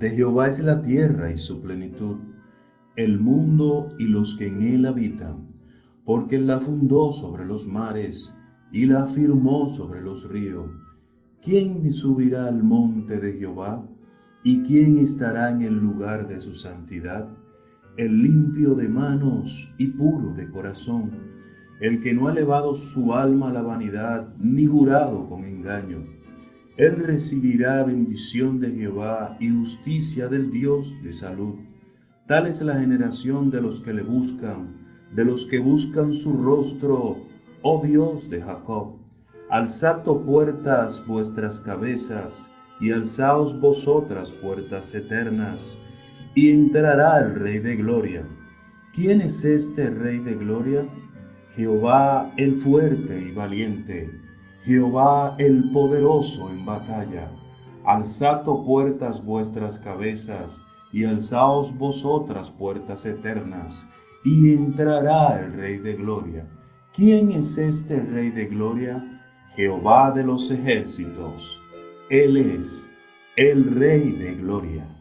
De Jehová es la tierra y su plenitud, el mundo y los que en él habitan, porque él la fundó sobre los mares y la afirmó sobre los ríos. ¿Quién subirá al monte de Jehová? ¿Y quién estará en el lugar de su santidad? El limpio de manos y puro de corazón, el que no ha elevado su alma a la vanidad, ni jurado con engaño. Él recibirá bendición de Jehová y justicia del Dios de salud. Tal es la generación de los que le buscan, de los que buscan su rostro, oh Dios de Jacob. Alzad puertas vuestras cabezas, y alzaos vosotras puertas eternas, y entrará el Rey de Gloria. ¿Quién es este Rey de Gloria? Jehová el fuerte y valiente, Jehová el poderoso en batalla. Alzad puertas vuestras cabezas, y alzaos vosotras puertas eternas, y entrará el Rey de Gloria. ¿Quién es este Rey de Gloria? Jehová de los ejércitos. Él es el Rey de gloria.